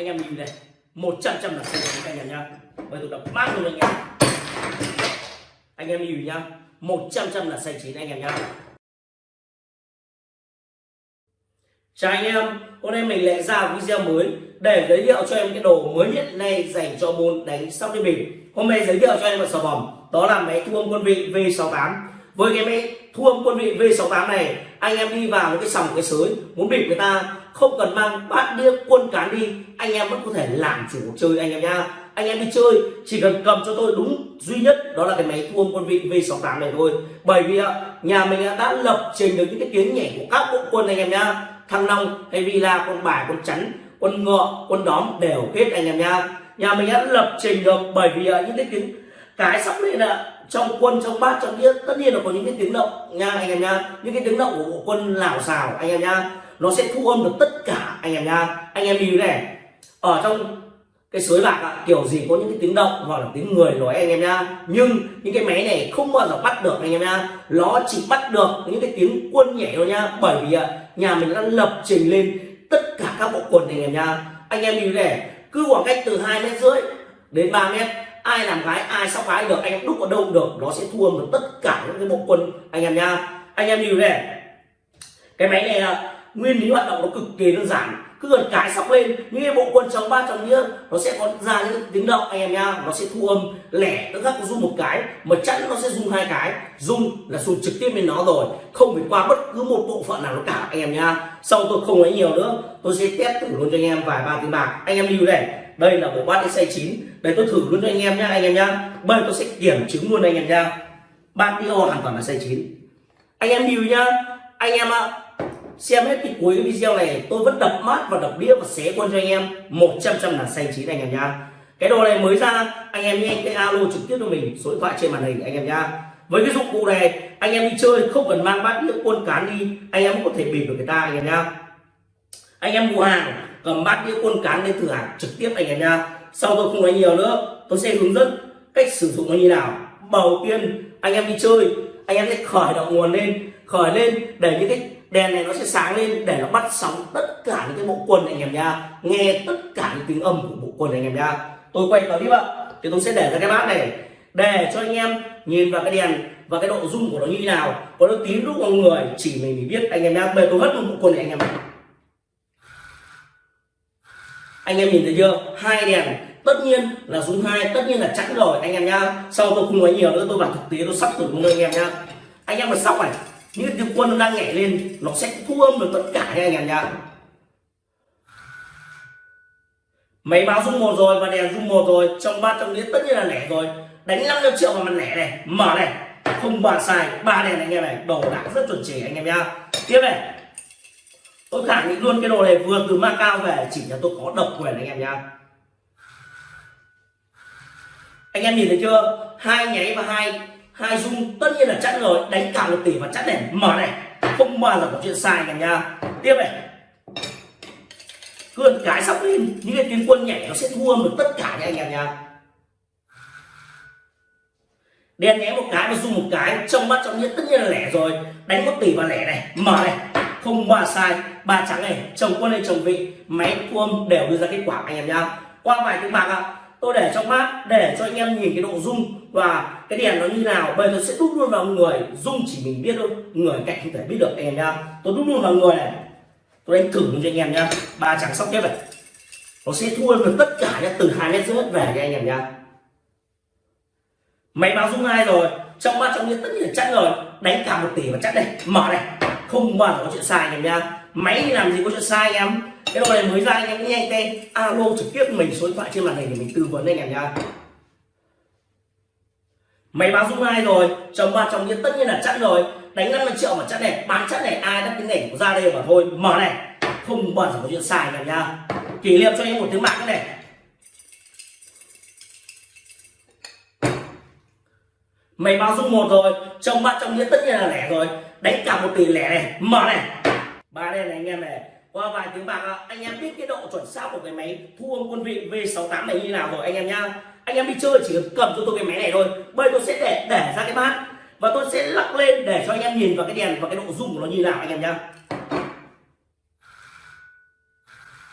anh em nhìn này 100 trăm là xanh chín anh em nhá. Bây tôi đập mát luôn anh em. Anh em nhìn nhá 100 trăm là xanh chín anh em nhá. Chào anh em, hôm nay mình lại ra video mới để giới thiệu cho em cái đồ mới nhất này dành cho môn đánh sóc đi mình Hôm nay giới thiệu cho em một sản phẩm đó là máy thu âm quân vị V68. Với cái máy thu âm quân vị V68 này, anh em đi vào một cái sòng cái sới muốn bịp người ta không cần mang bát đĩa quân cán đi, anh em vẫn có thể làm chủ cuộc chơi anh em nhá. Anh em đi chơi chỉ cần cầm cho tôi đúng duy nhất đó là cái máy thu âm quân vị V68 này thôi. Bởi vì nhà mình đã lập trình được những cái tiếng nhảy của các bộ quân anh em nhá. Thăng long hay villa con bài con chắn quân ngựa quân đóm đều hết anh em nha nhà mình đã lập trình được bởi vì những cái tiếng cái sắp lên là trong quân trong bát trong đĩa tất nhiên là có những cái tiếng động nha anh em nha những cái tiếng động của bộ quân lào xào anh em nha nó sẽ thu âm được tất cả anh em nha. Anh em lưu này. Ở trong cái suối bạc ạ, kiểu gì có những cái tiếng động hoặc là tiếng người nói anh em nha. Nhưng những cái máy này không bao giờ bắt được anh em nha. Nó chỉ bắt được những cái tiếng quân nhảy thôi nha. Bởi vì nhà mình đã lập trình lên tất cả các bộ quần anh em nha. Anh em lưu này, cứ khoảng cách từ hai mét rưỡi đến 3 mét, ai làm gái, ai sóc gái được, anh em đúc ở đâu được, nó sẽ thu âm được tất cả những cái bộ quân anh em nha. Anh em lưu này, cái máy này là nguyên lý hoạt động nó cực kỳ đơn giản. Cứ gần cái sóc lên những cái bộ quân chống ba chồng đĩa nó sẽ có ra những tiếng động anh em nha nó sẽ thu âm lẻ nó gắt rung một cái, mà chẵn nó sẽ rung hai cái. Rung là rung trực tiếp lên nó rồi, không phải qua bất cứ một bộ phận nào nó cả, anh em nha sau tôi không nói nhiều nữa, tôi sẽ test thử luôn cho anh em vài ba tiếng bạc. Anh em lưu này, đây là bộ bát xay chín. Đây tôi thử luôn cho anh em nhá, anh em nhá. Bây tôi sẽ kiểm chứng luôn anh em nha bát đĩa hoàn toàn là xay chín. Anh em lưu nhá. Anh em ạ xem hết cái cuối video này tôi vẫn đập mát và đập đĩa và xé quân cho anh em 100 trăm là xanh chín anh em nha cái đồ này mới ra anh em nhanh cái alo trực tiếp cho mình số điện thoại trên màn hình anh em nha với cái dụng cụ này anh em đi chơi không cần mang bát đĩa quân cán đi anh em có thể bịp được người ta anh em nha anh em mua hàng cầm bát đĩa quân cán lên thử hàng trực tiếp anh em nha sau tôi không nói nhiều nữa tôi sẽ hướng dẫn cách sử dụng nó như nào đầu tiên anh em đi chơi anh em sẽ khởi động nguồn lên khởi lên để những cái đèn này nó sẽ sáng lên để nó bắt sóng tất cả những cái bộ quần này anh em nha nghe tất cả những tiếng âm của bộ quần này anh em nha tôi quay clip ạ. Thì tôi sẽ để ra cái bát này để cho anh em nhìn vào cái đèn và cái độ rung của nó như thế nào. Có nó tím lúc con người chỉ mình biết anh em nha bây tôi hất một bộ quần này anh em anh em nhìn thấy chưa? Hai đèn. Tất nhiên là rung hai, tất nhiên là chắn rồi anh em nha sau tôi không nói nhiều nữa, tôi bảo thực tế, tôi sắp thử luôn anh em nha anh em mà sóc này những cái tiếng quân nó đang nhảy lên, nó sẽ thu âm được tất cả nha anh em nhá. máy báo rung một rồi và đèn rung một rồi, trong ba trong đĩa tất nhiên là lẻ rồi. Đánh 500 triệu vào mặt lẻ này, mở này. Không bàn xài ba đèn này anh em này đồ đạc rất chuẩn chỉ anh em nha tiếp này. Tôi khẳng định luôn cái đồ này vừa từ Macau về, chỉ là tôi có độc quyền anh em nhá. anh em nhìn thấy chưa? Hai nháy và hai hai dung tất nhiên là chắc rồi đánh cả một tỷ và chắc này. Mở này không bao giờ có chuyện sai cả nha. Tiếp này. Cơn cái sóc lên những cái tiếng quân nhảy nó sẽ thu âm được tất cả nha anh em nha. Đen nhé một cái và dung một cái trong mắt trong nhất tất nhiên là lẻ rồi. Đánh một tỷ và lẻ này mở này. Không ba sai. Ba trắng này chồng quân hay chồng vị máy thu âm đều đưa ra kết quả anh em nha. Qua vài tiếng bạc ạ. à, tôi để trong mát, để cho anh em nhìn cái độ rung. Và cái đèn nó như nào, bây giờ sẽ đúc luôn vào người. Rung chỉ mình biết thôi, người cạnh không thể biết được anh em nhá tôi đúc luôn vào người này. Tôi đánh thử cho anh em nhá ba trắng sóc tiếp này. Nó sẽ thua được tất cả nhá, từ hai mét rưỡi về cho anh em nhá máy báo rung hai rồi? Trong mắt trong nhiên tất nhiên là chắc rồi. Đánh cả một tỷ và chắc đây. Mở này. Không bao giờ có chuyện sai anh em nhá máy làm gì có chuyện sai anh em? Cái đồ này mới ra anh em nhanh tay alo, trực tiếp mình số điện thoại trên màn hình để mình tư vấn anh em nha máy báo dung hai rồi. Chồng ba chồng nhiên tất nhiên là chắc rồi. Đánh 50 triệu mà chắc này, bán chắc này, ai đắt cái này ra đây mà thôi. Mở này. Không bao giờ có chuyện xài anh em kỷ niệm cho em một tiếng mạng này. Mày báo dung một rồi. Chồng ba chồng nghĩa tất nhiên là lẻ rồi. Đánh cả một tỷ lẻ này. Mở này. Ba đen này anh em này qua vài tiếng bạc anh em biết cái độ chuẩn xác của cái máy thu âm quân vị V68 này như nào rồi anh em nhá. Anh em đi chơi chỉ cần cầm cho tôi cái máy này thôi, bây tôi sẽ để để ra cái bát. Và tôi sẽ lắc lên để cho anh em nhìn vào cái đèn và cái độ rung của nó như nào anh em nhá.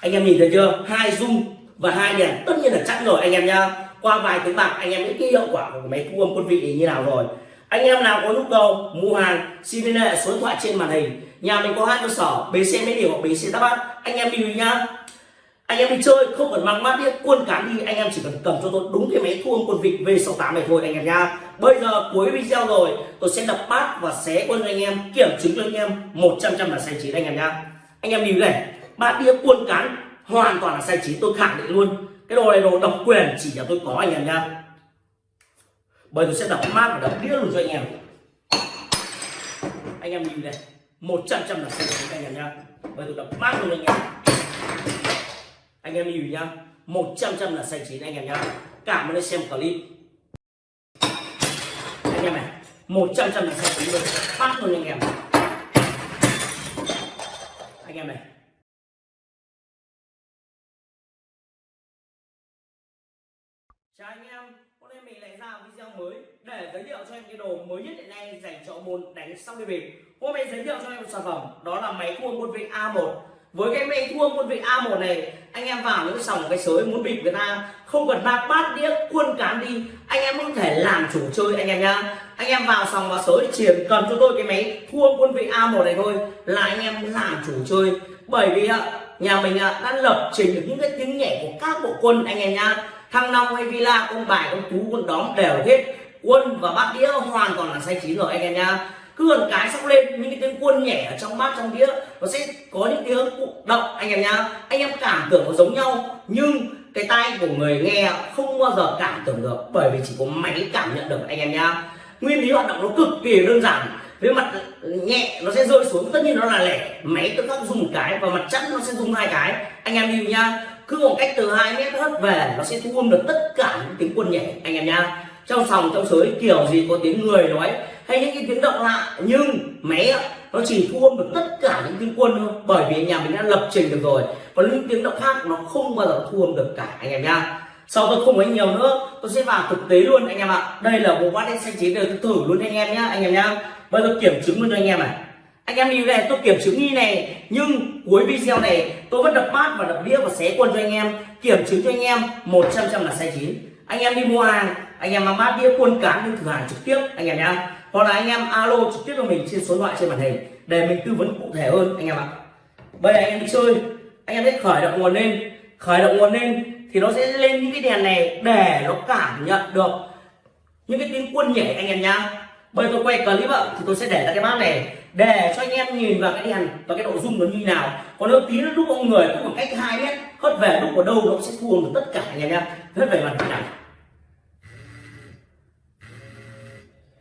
Anh em nhìn thấy chưa? Hai dung và hai đèn, tất nhiên là chắc rồi anh em nhá. Qua vài tiếng bạc, anh em biết cái hiệu quả của cái máy thu âm quân vị như nào rồi. Anh em nào có nhu cầu mua hàng, xin liên hệ số điện thoại trên màn hình nhà mình có hai cơ sở bc mấy điều hoặc bc đáp bát. Anh em đi nhá. Anh em đi chơi, không cần mang mát đĩa quân cán đi, anh em chỉ cần cầm cho tôi đúng cái máy thu âm quân vịt V68 này thôi, anh em nha bây giờ cuối video rồi, tôi sẽ đập bát và xé quân cho anh em, kiểm chứng cho anh em 100 trăm là sai chín anh em nha anh em nhìn này, bát đĩa quân cán hoàn toàn là sai chín tôi khẳng định luôn. Cái đồ này đồ độc quyền chỉ là tôi có, anh em nha bây tôi sẽ đập mát và đập đĩa luôn cho anh em. Anh em nhìn này. 100 trăm là sai chín anh em nhá. Bây tôi đập mát luôn anh em. Anh em nhìn nhá. 100 trăm là xanh chín anh em nhá. Cảm ơn anh xem clip. Anh em này 100 trăm là xanh chín luôn. Phát luôn anh em. Anh em này. Chào anh em. Hôm nay mình lại ra video mới để giới thiệu cho em cái đồ mới nhất hiện nay dành cho môn đánh xong đi bịp hôm nay giới thiệu cho em một sản phẩm, đó là máy cua quân vị A1 với cái máy thua quân vị A1 này, anh em vào những cái sòng cái sới muốn bịp người ta, không cần bạc bát đĩa, quân cán đi, anh em không thể làm chủ chơi anh em nhá. Anh em vào sòng vào sới chỉ cần cho tôi cái máy thua quân vị A1 này thôi là anh em làm chủ chơi. Bởi vì nhà mình đã lập trình được những cái tiếng nhẹ của các bộ quân anh em nhá. Thăng long hay villa con bài con tú con đóm đều hết quân và bát đĩa hoàn toàn là sai chín rồi, anh em nhá. Cứ gần cái xong lên, những cái tiếng quân nhẹ ở trong bát, trong đĩa, nó sẽ có những tiếng động, anh em nhá. Anh em cảm tưởng nó giống nhau, nhưng cái tai của người nghe không bao giờ cảm tưởng được, bởi vì chỉ có máy cảm nhận được, anh em nhá. Nguyên lý hoạt động nó cực kỳ đơn giản. Với mặt nhẹ, nó sẽ rơi xuống, tất nhiên nó là lẻ. Máy tự khắc dùng một cái và mặt chắn nó sẽ dùng hai cái. Anh em hiểu nhá. Cứ một cách từ hai mét hất về, nó sẽ thu âm được tất cả những tiếng quân nhẹ anh em nhá trong sòng, trong sới, kiểu gì có tiếng người nói hay những cái tiếng động lạ, nhưng máy nó chỉ thu âm được tất cả những tiếng quân thôi. Bởi vì nhà mình đã lập trình được rồi. Còn những tiếng động khác, nó không bao giờ thu âm được cả, anh em nhá. Sau tôi không nói nhiều nữa, tôi sẽ vào thực tế luôn, anh em ạ. Đây là bộ bát đen xanh chín đời tôi thử luôn anh em nhá, anh em nhá. Bây giờ kiểm chứng luôn cho anh em này. Anh em đi này, tôi kiểm chứng nghi này, nhưng cuối video này, tôi vẫn đập bát và đập đĩa và xé quân cho anh em. Kiểm chứng cho anh em 100 trăm là sai chín. Anh em đi mua hàng anh em mang bát đĩa quân cán đi thử hàng trực tiếp, anh em nhá hoặc là anh em alo trực tiếp cho mình trên số điện thoại trên màn hình, để mình tư vấn cụ thể hơn, anh em ạ. Bây giờ anh em đi chơi, anh em sẽ khởi động nguồn lên. Khởi động nguồn lên thì nó sẽ lên những cái đèn này để nó cảm nhận được những cái tiếng quân nhảy, anh em nhá. Bây giờ tôi quay clip ạ, thì tôi sẽ để ra cái bát này để cho anh em nhìn vào cái đèn và cái độ rung nó như nào. Còn nếu tí nó đúc ông người cũng khoảng cách hai mét, hất về đúc ở đâu nó sẽ thua được tất cả, anh em nhá. Hất về mặt này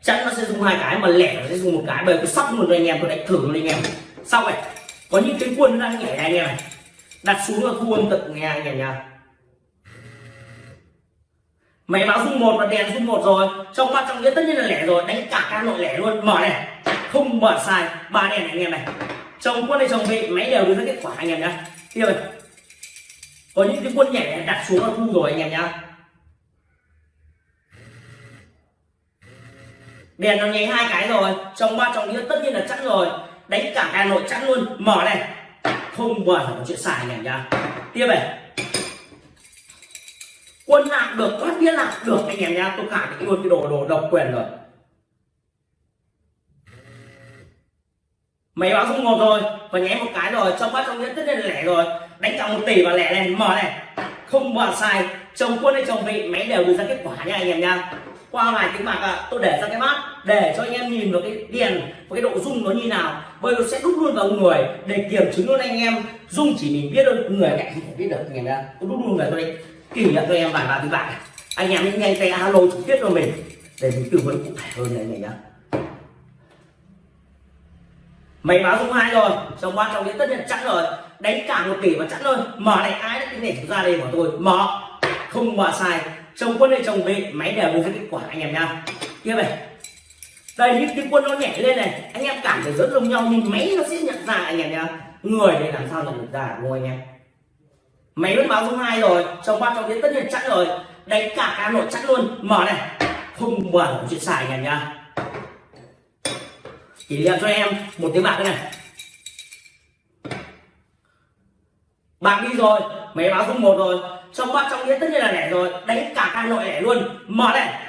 chắn nó sẽ dùng hai cái mà lẻ nó sẽ dùng một cái, bởi tôi sóc một anh em, tôi đánh thử luôn anh em. Xong này có những cái quân đang nhảy anh em này. Đặt xuống là thu âm tận nghe anh em nha máy báo dung một và đèn dung một rồi. Trong mắt trong nghĩa tất nhiên là lẻ rồi, đánh cả ca nội lẻ luôn. Mở này, không mở sai, ba đèn này anh em này. Chồng quân này chồng vị, máy đều đưa ra kết quả anh em nhá. Tiếp rồi. Có những cái quân nhảy đặt xuống là thu rồi anh em nhá. Đèn nó nháy hai cái rồi, trong ba trong đĩa tất nhiên là chẵn rồi. Đánh cả hà nội chẵn luôn. Mở này. Không bao giờ có chuyện xài này nhá. Tiếp này. Quân lạc được thoát đĩa lạc được anh em nhá. Tôi khẳng định luôn cái đồ đồ độc quyền rồi. Máy báo không một rồi, và nháy một cái rồi. Trong bát trong đĩa tất nhiên là lẻ rồi. Đánh cả một tỷ và lẻ này. Mở này. Không bao sai chồng quân hay chồng vị, máy đều đưa ra kết quả nha anh em nha qua vài tiếng bạc à, tôi để ra cái bát để cho anh em nhìn vào cái đèn và cái độ rung nó như nào. Bây giờ sẽ đúc luôn vào người để kiểm chứng luôn anh em. Rung chỉ mình biết thôi người cạnh không thể biết được anh em nhá tôi đúc luôn về tôi kỷ niệm cho em vài ba tiếng bạc anh em nhanh nhanh tay alo trực tiếp cho mình để mình tư vấn cụ thể hơn này này nhá mày báo rung hai rồi trong qua trong đấy tất nhiên chắc rồi. Đánh cả một tỷ và chắc rồi mở này ai đã cái này ra đây của tôi. Mở. Không mở sai chồng quân hay chồng về máy đều đưa ra kết quả, anh em nha tiếp này. Đây, những cái quân nó nhảy lên này, anh em cảm thấy rất giống nhau, nhưng máy nó sẽ nhận ra, anh em nha người này làm sao nhận được ra, đúng không anh em? Máy vẫn báo dung hai rồi, trong ba trong đến tất nhiên chắc rồi. Đánh cả cả nội chắc luôn. Mở này. Không bẩn chuyện xài, anh em nha kỷ niệm cho em một tiếng bạc này. Bạc đi rồi, máy báo dung một rồi trong bát trong đĩa tất nhiên là lẻ rồi. Đánh cả căn nội lẻ luôn. Mở này.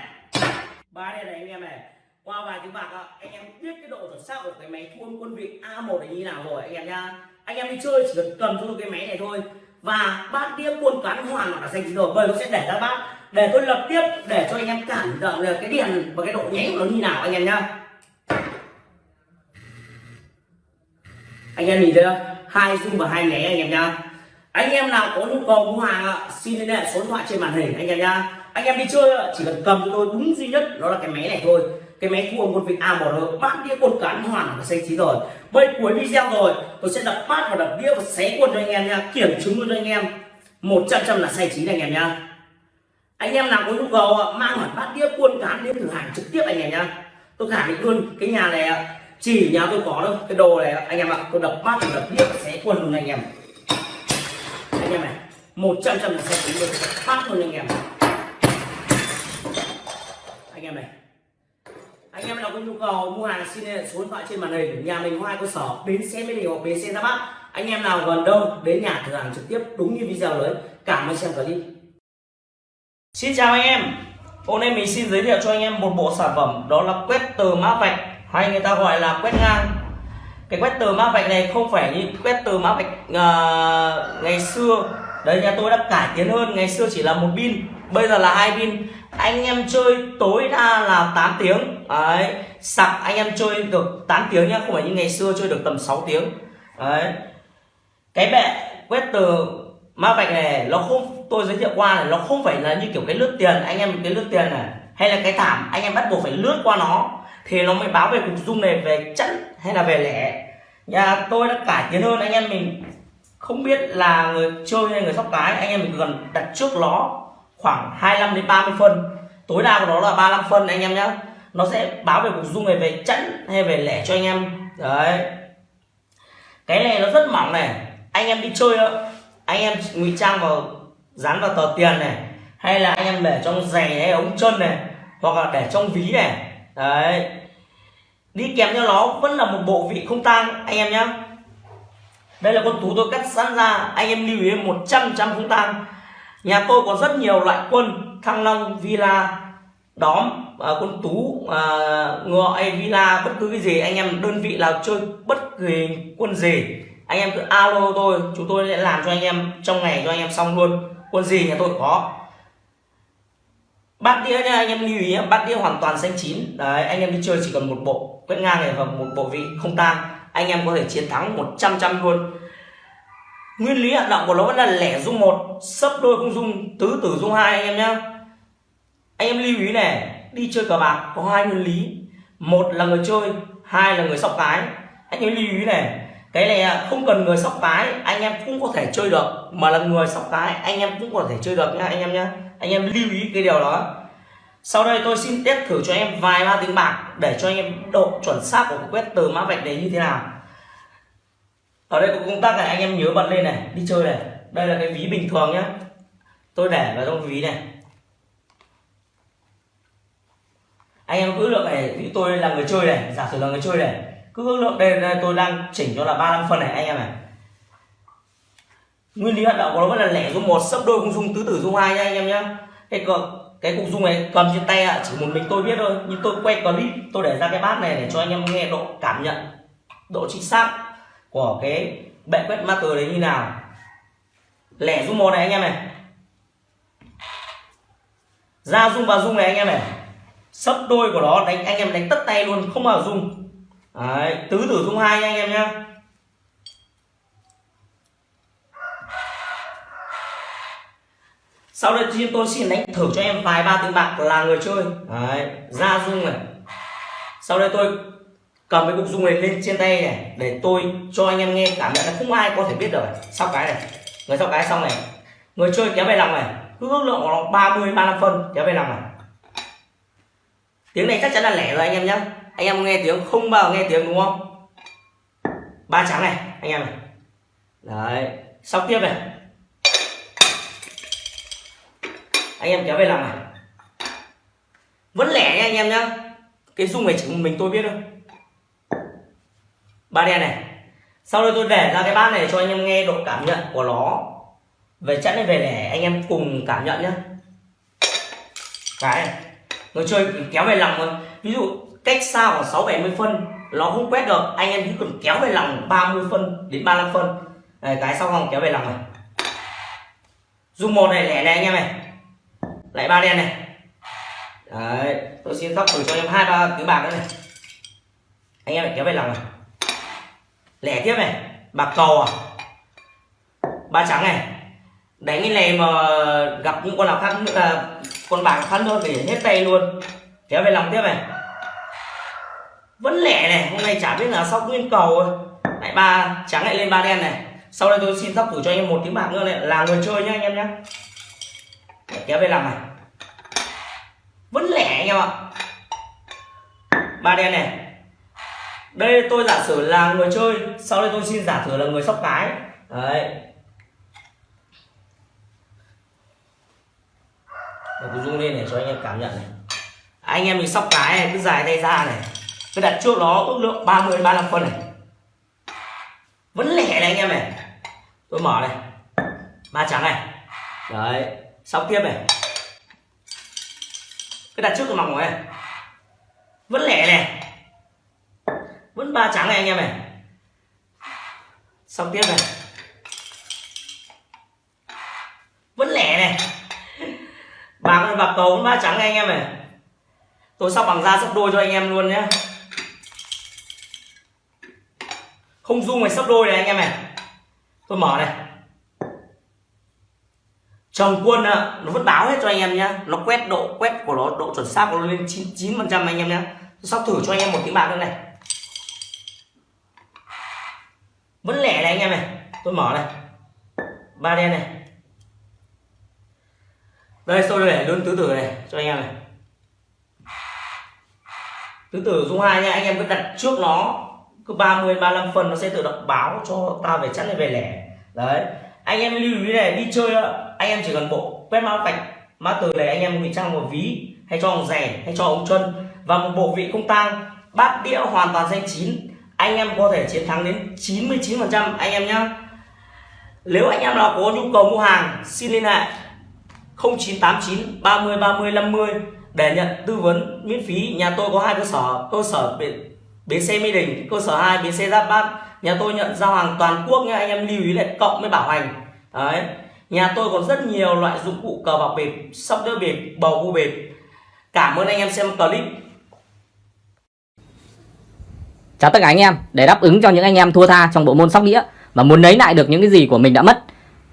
Ba đây này anh em này. Qua vài tiếng bạc anh em biết cái độ chuẩn xác của cái máy thu âm quân vị A1 này như nào rồi, anh em nha anh em đi chơi chỉ cần cầm cho cái máy này thôi. Và bát đĩa buôn cán hoàn là xanh rồi, bởi nó sẽ để ra bát. Để tôi lập tiếp, để cho anh em cảm nhận được cái điện và cái độ nháy của nó như nào, anh em nhá. Anh em nhìn thấy không? Hai dung và hai nháy anh em nhá anh em nào có nhu cầu mua hàng xin liên hệ số điện thoại trên màn hình anh em nhá. Anh em đi chơi chỉ cần cầm cho tôi đúng duy nhất, đó là cái máy này thôi. Cái máy thu một quân vị A1 rồi bát đĩa quân cán hoàn là xanh chín rồi. Bây cuối video rồi, tôi sẽ đập bát và đập đĩa và xé quân cho anh em nha kiểm chứng luôn cho anh em. Một trăm trăm là xanh chín anh em nhá. Anh em nào có nhu cầu mang hẳn bát đĩa quân cán đến thử hàng trực tiếp anh em nhá. Tôi khẳng định luôn, cái nhà này chỉ nhà tôi có đâu cái đồ này anh em ạ, tôi đập bát đập đĩa xé quân luôn anh em anh em này. Một trăm trăm là sẽ tính được, phát luôn anh em. Anh em này. Anh em nào có nhu cầu mua hàng xin liên hệ số điện thoại trên màn hình nhà mình có hai cơ sở bến xe mỹ đình hoặc bến xe ra bắc anh em nào gần đâu đến nhà thử hàng trực tiếp đúng như video đấy, cảm ơn xem clip xin chào anh em. Hôm nay mình xin giới thiệu cho anh em một bộ sản phẩm đó là quét từ mã vạch hay người ta gọi là quét ngang cái quét tờ mã vạch này không phải như quét tờ mã vạch uh, ngày xưa. Đấy nhà tôi đã cải tiến hơn ngày xưa chỉ là một pin bây giờ là hai pin. Anh em chơi tối đa là 8 tiếng. Đấy sạc anh em chơi được 8 tiếng nhá không phải như ngày xưa chơi được tầm 6 tiếng. Đấy. Cái bệ quét từ ma vạch này nó không tôi giới thiệu qua này nó không phải là như kiểu cái lướt tiền. Anh em cái lướt tiền này hay là cái thảm anh em bắt buộc phải lướt qua nó. Thì nó mới báo về cục dung này về chẵn hay là về lẻ? Nhà tôi đã cải tiến hơn, anh em mình không biết là người chơi hay người sóc cái, anh em mình cần đặt trước nó khoảng 25 đến 30 phân. Tối đa của nó là 35 phân, anh em nhé nó sẽ báo về cục dung này về chẵn hay về lẻ cho anh em. Đấy. Cái này nó rất mỏng này. Anh em đi chơi đó, anh em ngụy trang vào, dán vào tờ tiền này, hay là anh em để trong giày hay ống chân này, hoặc là để trong ví này. Đấy đi kèm theo nó vẫn là một bộ vị không tang anh em nhé đây là con tú tôi cắt sẵn ra anh em lưu ý 100 trăm không tang. Nhà tôi có rất nhiều loại quân thăng long villa đóm à, quân tú à, ngựa hay villa bất cứ cái gì anh em đơn vị nào chơi bất kỳ quân gì anh em cứ alo tôi chúng tôi sẽ làm cho anh em trong ngày cho anh em xong luôn. Quân gì nhà tôi có bát đĩa nha, anh em lưu ý nhé, bát đĩa hoàn toàn xanh chín. Đấy, anh em đi chơi chỉ cần một bộ quét ngang này và một bộ vị không tang, anh em có thể chiến thắng 100 trăm luôn. Nguyên lý hoạt động của nó vẫn là lẻ dung một, sấp đôi không dung, tứ tử dung hai anh em nhé anh em lưu ý này, đi chơi cờ bạc có hai nguyên lý. Một là người chơi, hai là người sóc cái. Anh em lưu ý này, cái này à, không cần người sóc cái, anh em cũng có thể chơi được. Mà là người sóc cái, anh em cũng có thể chơi được nha, anh em nhé anh em lưu ý cái điều đó. Sau đây tôi xin test thử cho em vài ba tiếng bạc để cho anh em độ chuẩn xác của quét từ mã vạch đấy như thế nào. Ở đây có công tắc này anh em nhớ bật lên này đi chơi này. Đây là cái ví bình thường nhé tôi để vào trong ví này. Anh em cứ lượng này ví tôi là người chơi này giả sử là người chơi này cứ ước lượng đây, đây tôi đang chỉnh cho là 35 phân này anh em này nguyên lý hoạt động của nó vẫn là lẻ dung một sấp đôi cũng dung tứ tử dung hai nha anh em nhé. cái cục cái cục dung này cầm trên tay à, chỉ một mình tôi biết thôi nhưng tôi quay clip tôi để ra cái bát này để cho anh em nghe độ cảm nhận độ chính xác của cái bệ quét master đấy như nào. Lẻ dung một này anh em này. Ra dung vào dung này anh em này. Sấp đôi của nó đánh anh em đánh tất tay luôn không vào dung. Đấy, tứ tử dung hai nha anh em nhá. Sau đây thì tôi xin đánh thử cho em vài ba tiếng bạc là người chơi. Đấy, ra dung này. Sau đây tôi cầm cái cục dung này lên trên tay này để tôi cho anh em nghe cảm nhận là không ai có thể biết được sau cái này người sau cái xong này. Người chơi kéo về lòng này. Cứ ước lượng của nó 30 35 phân kéo về lòng này. Tiếng này chắc chắn là lẻ rồi anh em nhé anh em nghe tiếng không bao nghe tiếng đúng không? Ba trắng này anh em này. Đấy sau tiếp này anh em kéo về làm này. Vẫn lẻ nha anh em nhá. Cái dung này chỉ mình tôi biết thôi. Ba đen này. Sau đây tôi để ra cái bát này cho anh em nghe độ cảm nhận của nó. Về chẵn về lẻ anh em cùng cảm nhận nhá. cái này. Người chơi kéo về lòng thôi. Ví dụ cách xa khoảng sáu bảy mươi phân nó không quét được. Anh em chỉ cần kéo về lòng 30 phân đến 35 phân. Này, cái sau không kéo về lòng này. Dung một này lẻ này anh em này lại ba đen này. Đấy, tôi xin sóc thử cho em hai, ba tứ bạc nữa này. Anh em lại kéo về lòng này. Lẻ tiếp này, bạc cầu à? Ba trắng này. Đánh cái này mà gặp những con nào khác nữa là con bạc khác thôi thì hết tay luôn. Kéo về lòng tiếp này. Vẫn lẻ này, hôm nay chả biết là sóc nguyên cầu lại ba trắng lại lên ba đen này. Sau đây tôi xin sóc thử cho anh em một tiếng bạc nữa này. Là người chơi nhá, anh em nhé để kéo về lòng này. Vẫn lẻ anh em ạ. Ba đen này. Đây tôi giả sử là người chơi, sau đây tôi xin giả sử là người sóc cái. Đấy. Để tôi rung lên để cho anh em cảm nhận này. À, anh em mình sóc cái này, cứ dài tay ra này. Cứ đặt trước nó ước lượng 30 35 phân này. Vẫn lẻ này anh em này. Tôi mở này. Ba trắng này. Đấy sóc tiếp này. Cái đặt trước cái mỏng này. Vẫn lẻ này. Vẫn ba trắng này anh em này. Sóc tiếp này. Vẫn lẻ này. Bạc bạc cầu vẫn ba trắng này anh em này. Tôi sóc bằng da sắp đôi cho anh em luôn nhé không dung này sắp đôi này anh em này. Tôi mở này chồng quân nó vẫn báo hết cho anh em nhá. Nó quét độ, quét của nó, độ chuẩn xác của nó lên chín chín phần trăm anh em nhá. Sóc thử cho anh em một tiếng bạc nữa này. Vẫn lẻ này anh em này. Tôi mở này. Ba đen này. Đây tôi để luôn tứ tử này, cho anh em này. Tứ tử dung hai nha, anh em cứ đặt trước nó. Cứ 30 35 phần nó sẽ tự động báo cho ta về chắn này về lẻ. Đấy, anh em lưu ý này, đi chơi anh em chỉ cần bộ quét mã vạch, mã từ này anh em ngụy trang một ví, hay cho ông rẻ, hay cho ông chân. Và một bộ vị không tang, bát đĩa hoàn toàn danh chín. Anh em có thể chiến thắng đến 99 phần trăm, anh em nhé nếu anh em nào có nhu cầu mua hàng, xin liên hệ 0989 30 30 50 để nhận tư vấn miễn phí. Nhà tôi có hai cơ sở cơ sở bến xe mỹ đình, cơ sở 2 bến xe giáp bát. Nhà tôi nhận giao hàng toàn quốc nha anh em lưu ý lại cộng mới bảo hành. Đấy nhà tôi còn rất nhiều loại dụng cụ cờ bạc bịp, sóc đĩa bịp, bầu cua bịp. Cảm ơn anh em xem clip. Chào tất cả anh em, để đáp ứng cho những anh em thua tha trong bộ môn sóc đĩa và muốn lấy lại được những cái gì của mình đã mất,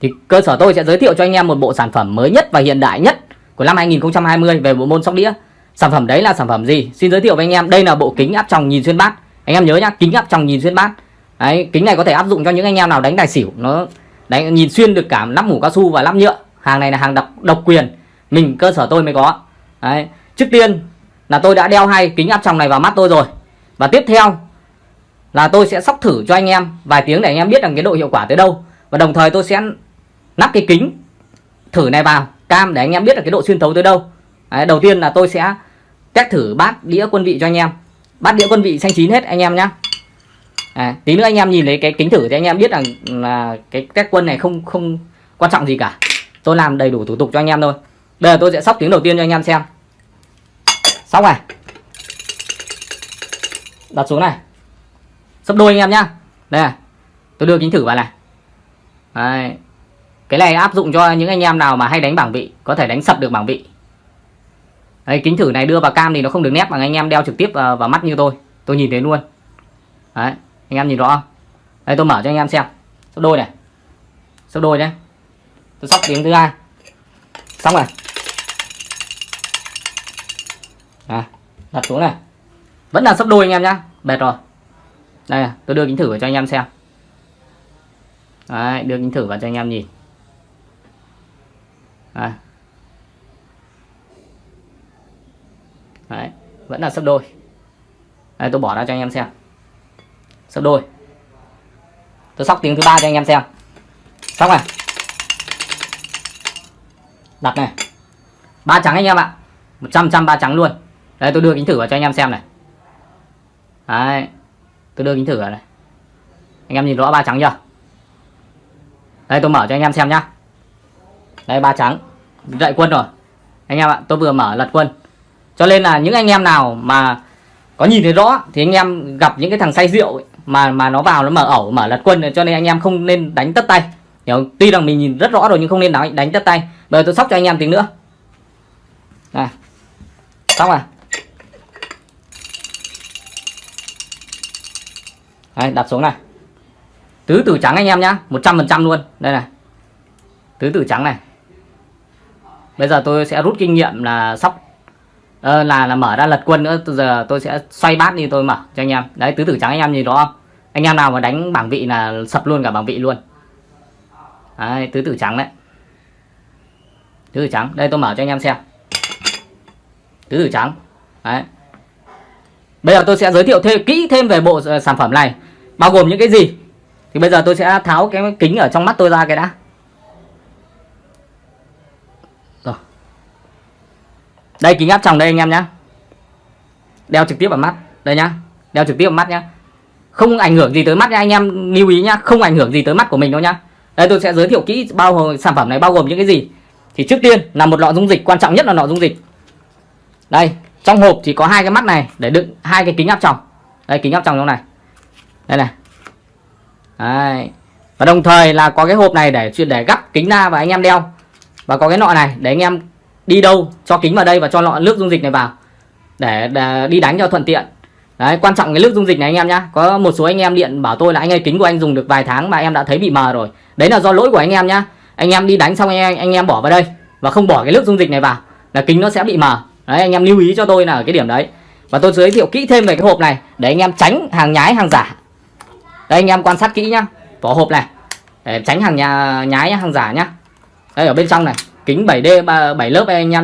thì cơ sở tôi sẽ giới thiệu cho anh em một bộ sản phẩm mới nhất và hiện đại nhất của năm 2020 về bộ môn sóc đĩa. Sản phẩm đấy là sản phẩm gì? Xin giới thiệu với anh em, đây là bộ kính áp tròng nhìn xuyên bát. Anh em nhớ nhá, kính áp tròng nhìn xuyên bát. Đấy, kính này có thể áp dụng cho những anh em nào đánh tài xỉu, nó đánh nhìn xuyên được cả nắp mũ cao su và nắp nhựa. Hàng này là hàng độc độc quyền. Mình cơ sở tôi mới có. Đấy trước tiên là tôi đã đeo hai kính áp tròng này vào mắt tôi rồi. Và tiếp theo là tôi sẽ sóc thử cho anh em vài tiếng để anh em biết rằng cái độ hiệu quả tới đâu. Và đồng thời tôi sẽ nắp cái kính thử này vào cam để anh em biết là cái độ xuyên thấu tới đâu. Đấy, đầu tiên là tôi sẽ test thử bát đĩa quân vị cho anh em. Bát đĩa quân vị xanh chín hết anh em nhé à, tí nữa anh em nhìn thấy cái kính thử thì anh em biết rằng là cái test quân này không không quan trọng gì cả. Tôi làm đầy đủ thủ tục cho anh em thôi. Bây giờ tôi sẽ sóc tiếng đầu tiên cho anh em xem. Sóc này. Đặt xuống này. Sấp đôi anh em nhá. Đây này. Tôi đưa kính thử vào này. Đấy. cái này áp dụng cho những anh em nào mà hay đánh bảng vị có thể đánh sập được bảng vị. Đấy, kính thử này đưa vào cam thì nó không được nét bằng anh em đeo trực tiếp vào, vào mắt như tôi. Tôi nhìn thấy luôn. Đấy, anh em nhìn rõ không? Đây tôi mở cho anh em xem. Sấp đôi này. Sấp đôi nhé. Tôi sóc tiếng thứ hai. Xong rồi. À, đặt xuống này. Vẫn là sấp đôi anh em nhá. Bệt rồi. Đây tôi đưa kính thử vào cho anh em xem. Đấy, đưa kính thử vào cho anh em nhìn. Đấy. Đấy, vẫn là sấp đôi. Đây tôi bỏ ra cho anh em xem sấp đôi. Tôi sóc tiếng thứ ba cho anh em xem. Xong này. Đặt này. Ba trắng anh em ạ. Một trăm trăm ba trắng luôn. Đây tôi đưa kính thử vào cho anh em xem này. Đấy. Tôi đưa kính thử vào này. Anh em nhìn rõ ba trắng chưa? Đây tôi mở cho anh em xem nhá. Đây ba trắng. Dậy quân rồi. Anh em ạ tôi vừa mở lật quân. Cho nên là những anh em nào mà có nhìn thấy rõ thì anh em gặp những cái thằng say rượu ấy, mà mà nó vào nó mở ẩu mở lật quân cho nên anh em không nên đánh tất tay. Hiểu không? tuy rằng mình nhìn rất rõ rồi nhưng không nên đánh đánh tất tay. Bây giờ tôi sóc cho anh em tiếng nữa. Này. Sóc à Đấy, đặt xuống này. Tứ tử trắng anh em nhá 100% luôn. Đây này. Tứ tử trắng này. Bây giờ tôi sẽ rút kinh nghiệm là sóc ờ, là là mở ra lật quân nữa Từ giờ tôi sẽ xoay bát đi tôi mở cho anh em. Đấy tứ tử trắng anh em nhìn đó không? Anh em nào mà đánh bảng vị là sập luôn cả bảng vị luôn. Đấy tứ tử trắng đấy. Tứ tử trắng đây tôi mở cho anh em xem. Tứ tử trắng. Đấy. Bây giờ tôi sẽ giới thiệu thêm kỹ thêm về bộ ờ, sản phẩm này bao gồm những cái gì. Thì bây giờ tôi sẽ tháo cái kính ở trong mắt tôi ra cái đã. Đây, kính áp tròng đây anh em nhá. Đeo trực tiếp vào mắt. Đây nhá. Đeo trực tiếp vào mắt nhá. Không ảnh hưởng gì tới mắt nha anh em. Lưu ý nhá, không ảnh hưởng gì tới mắt của mình đâu nhá. Đây, tôi sẽ giới thiệu kỹ bao gồm sản phẩm này bao gồm những cái gì. Thì trước tiên là một lọ dung dịch, quan trọng nhất là lọ dung dịch. Đây, trong hộp thì có hai cái mắt này, để đựng hai cái kính áp tròng. Đây, kính áp tròng trong này. Đây này. Đấy. Và đồng thời là có cái hộp này để để gắp kính ra và anh em đeo. Và có cái nọ này để anh em đi đâu cho kính vào đây và cho lọ nước dung dịch này vào. Để, để đi đánh cho thuận tiện. Đấy, quan trọng cái nước dung dịch này anh em nhá. Có một số anh em điện bảo tôi là anh ơi kính của anh dùng được vài tháng mà em đã thấy bị mờ rồi. Đấy là do lỗi của anh em nhá. Anh em đi đánh xong anh em, anh em bỏ vào đây và không bỏ cái nước dung dịch này vào là kính nó sẽ bị mờ. Đấy anh em lưu ý cho tôi là ở cái điểm đấy. Và tôi giới thiệu kỹ thêm về cái hộp này để anh em tránh hàng nhái hàng giả đây anh em quan sát kỹ nhá vỏ hộp này để tránh hàng nhà nhái hàng giả nhá đây ở bên trong này kính 7D 7 lớp anh em nhá.